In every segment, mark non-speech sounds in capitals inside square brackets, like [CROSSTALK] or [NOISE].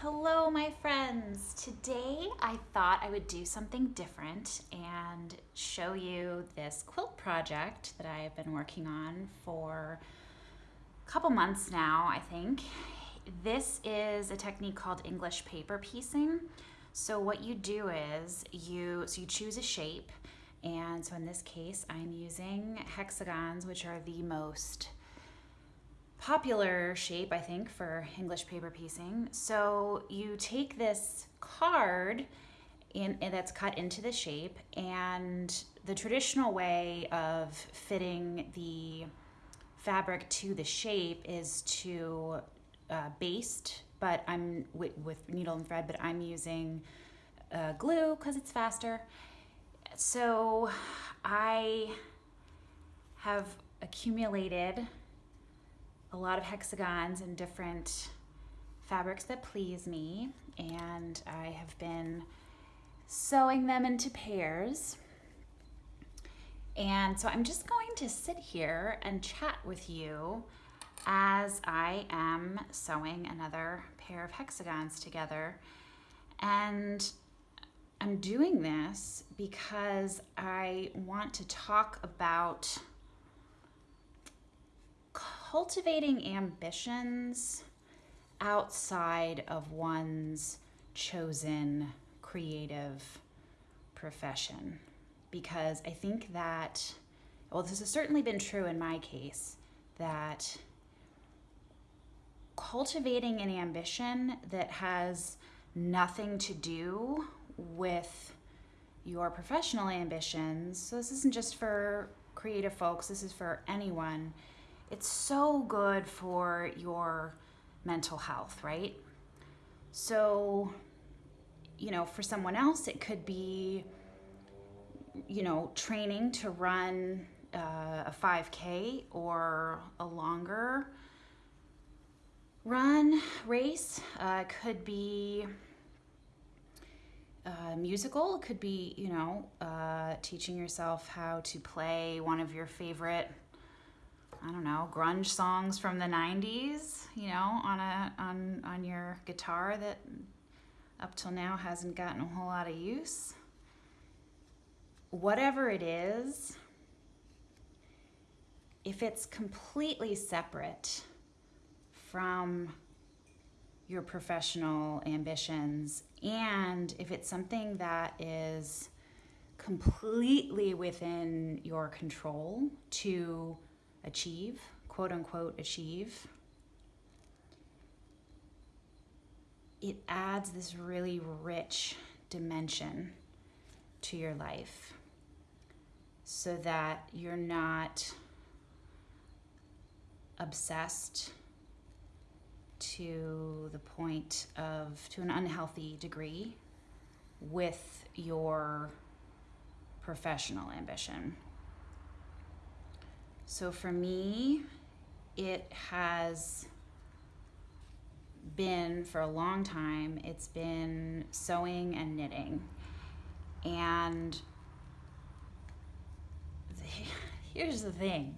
Hello, my friends. Today I thought I would do something different and show you this quilt project that I have been working on for a couple months now, I think. This is a technique called English paper piecing. So what you do is you so you choose a shape and so in this case I'm using hexagons which are the most popular shape, I think, for English paper piecing. So you take this card in, that's cut into the shape, and the traditional way of fitting the fabric to the shape is to uh, baste, but I'm with, with, needle and thread, but I'm using uh, glue because it's faster. So I have accumulated a lot of hexagons and different fabrics that please me and I have been sewing them into pairs. And so I'm just going to sit here and chat with you as I am sewing another pair of hexagons together. And I'm doing this because I want to talk about cultivating ambitions outside of one's chosen creative profession. Because I think that, well, this has certainly been true in my case, that cultivating an ambition that has nothing to do with your professional ambitions, so this isn't just for creative folks, this is for anyone it's so good for your mental health, right? So, you know, for someone else, it could be, you know, training to run uh, a 5K or a longer run race. Uh, could be uh, musical. It could be, you know, uh, teaching yourself how to play one of your favorite I don't know, grunge songs from the 90s, you know, on a on on your guitar that up till now hasn't gotten a whole lot of use. Whatever it is, if it's completely separate from your professional ambitions and if it's something that is completely within your control to achieve, quote unquote, achieve, it adds this really rich dimension to your life so that you're not obsessed to the point of, to an unhealthy degree, with your professional ambition. So for me, it has been for a long time, it's been sewing and knitting. And [LAUGHS] here's the thing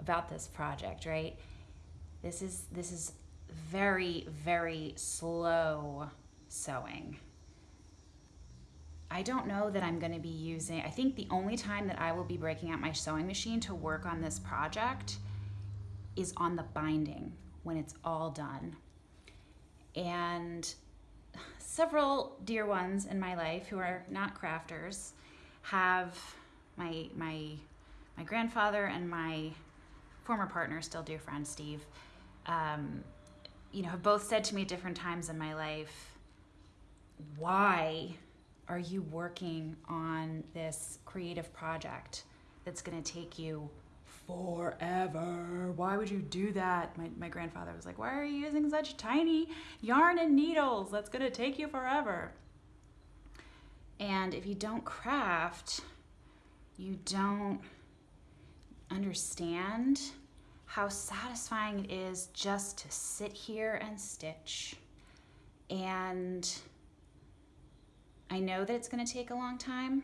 about this project, right? This is this is very very slow sewing. I don't know that I'm going to be using, I think the only time that I will be breaking out my sewing machine to work on this project is on the binding when it's all done. And several dear ones in my life who are not crafters have my my my grandfather and my former partner, still dear friend Steve, um, you know, have both said to me at different times in my life, why are you working on this creative project that's going to take you forever? Why would you do that? My, my grandfather was like, Why are you using such tiny yarn and needles? That's going to take you forever. And if you don't craft, you don't understand how satisfying it is just to sit here and stitch and I know that it's going to take a long time.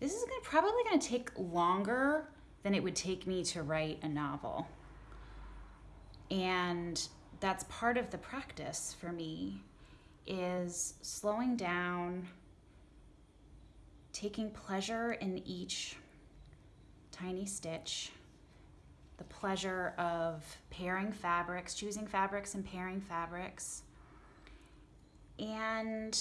This is gonna, probably going to take longer than it would take me to write a novel. And that's part of the practice for me is slowing down, taking pleasure in each tiny stitch, the pleasure of pairing fabrics, choosing fabrics and pairing fabrics, and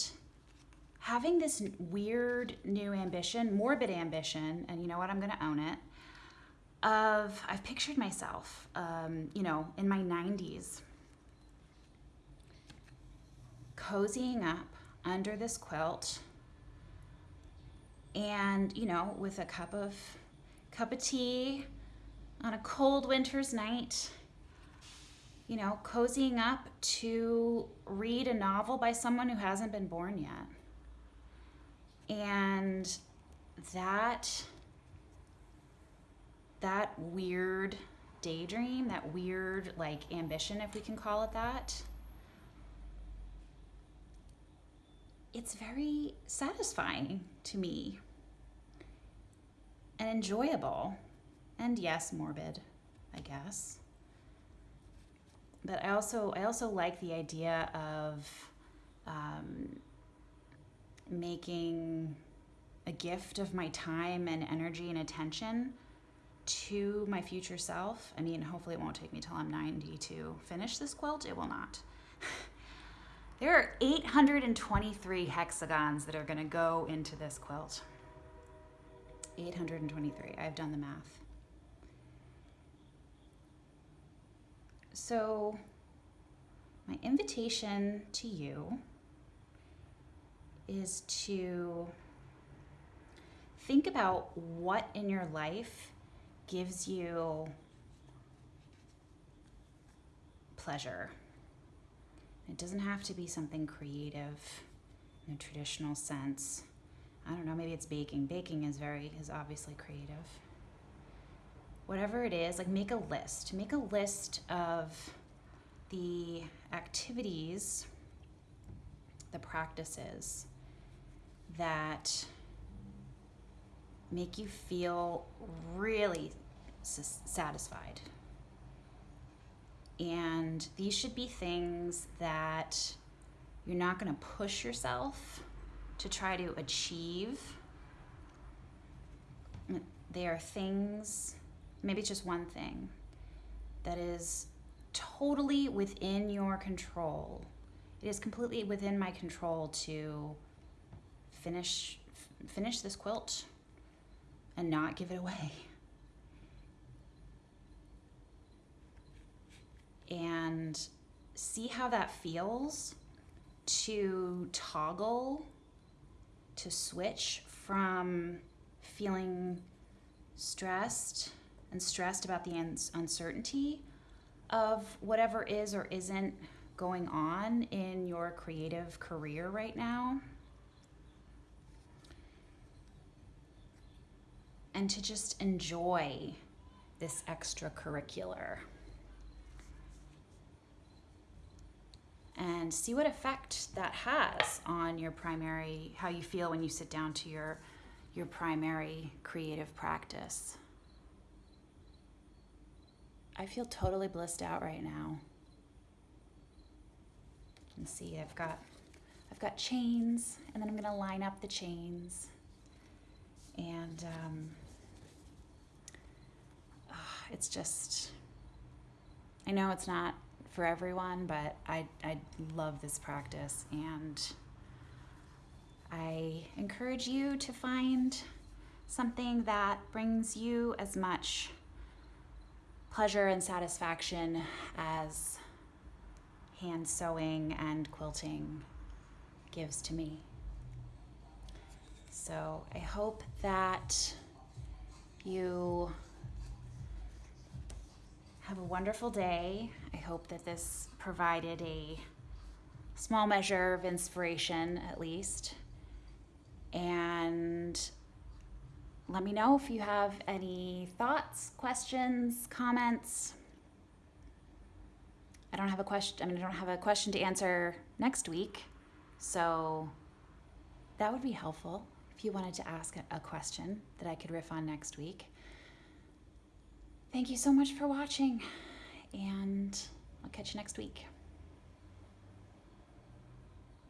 having this weird new ambition, morbid ambition, and you know what, I'm going to own it. Of I've pictured myself, um, you know, in my 90s, cozying up under this quilt, and you know, with a cup of cup of tea on a cold winter's night, you know, cozying up to read a novel by someone who hasn't been born yet. And that that weird daydream, that weird like ambition if we can call it that. It's very satisfying to me and enjoyable. And yes, morbid, I guess. But I also I also like the idea of making a gift of my time and energy and attention to my future self. I mean, hopefully, it won't take me till I'm 90 to finish this quilt. It will not. [LAUGHS] there are 823 hexagons that are going to go into this quilt. 823. I've done the math. So, my invitation to you is to think about what in your life gives you pleasure. It doesn't have to be something creative in a traditional sense. I don't know, maybe it's baking. Baking is very is obviously creative. Whatever it is, like make a list. Make a list of the activities, the practices that make you feel really satisfied. And these should be things that you're not going to push yourself to try to achieve. They are things, maybe just one thing, that is totally within your control. It is completely within my control to finish finish this quilt and not give it away. And see how that feels to toggle, to switch from feeling stressed and stressed about the uncertainty of whatever is or isn't going on in your creative career right now. And to just enjoy this extracurricular. And see what effect that has on your primary how you feel when you sit down to your your primary creative practice. I feel totally blissed out right now. And see i've got i've got chains and then i'm going to line up the chains. And um, it's just I know it's not for everyone, but I I love this practice and I encourage you to find something that brings you as much pleasure and satisfaction as hand sewing and quilting gives to me. So I hope that you a wonderful day. I hope that this provided a small measure of inspiration, at least. And let me know if you have any thoughts, questions, comments. I don't have a question. I mean, I don't have a question to answer next week, so that would be helpful if you wanted to ask a question that I could riff on next week. Thank you so much for watching, and I'll catch you next week.